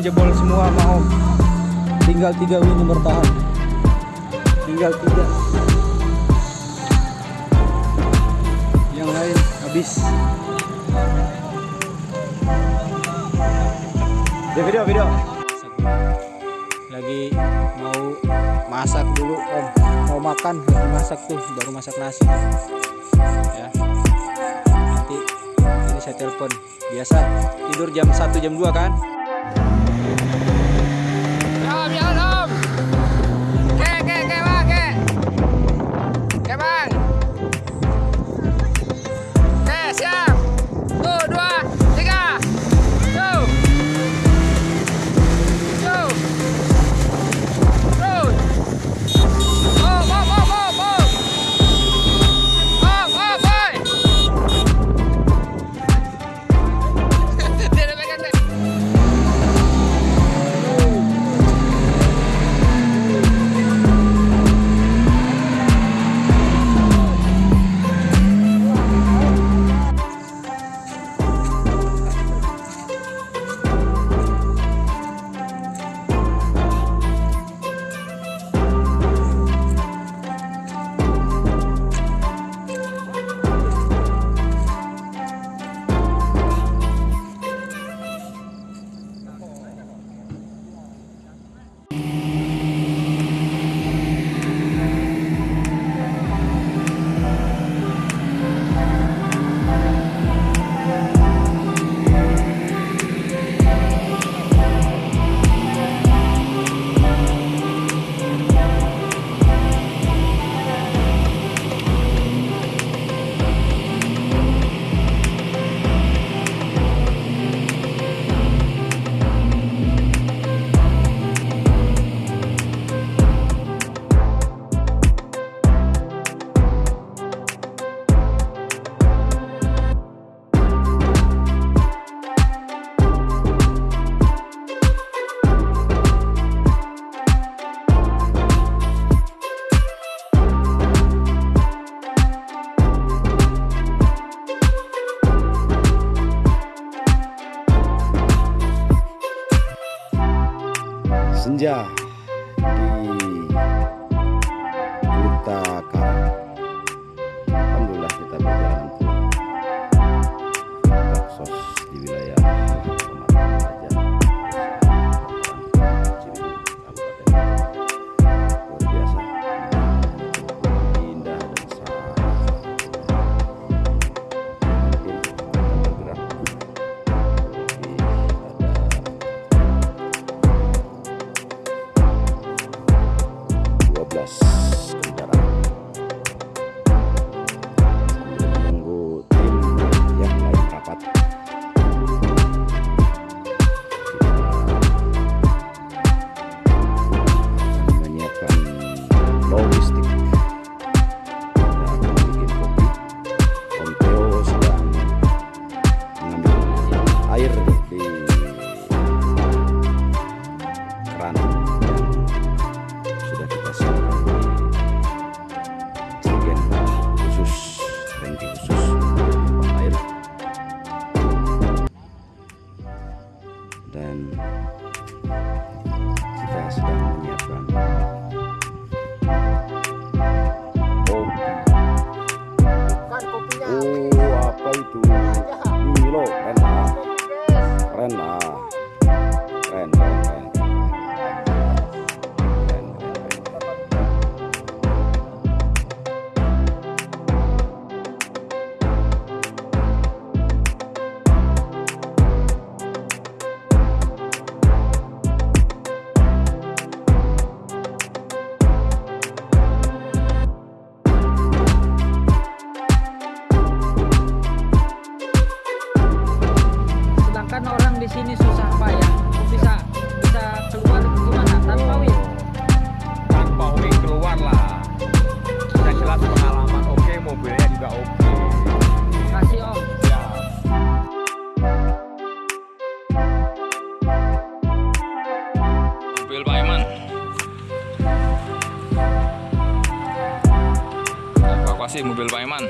jebol semua mau. Tinggal tiga win bertahan. Tinggal tiga. Yang lain habis. Di video video. Lagi mau masak dulu om. Mau makan lagi masak tuh baru masak nasi. Ya. Nanti ini saya telepon. Biasa tidur jam 1 jam 2 kan? 身价。mobil Pak Iman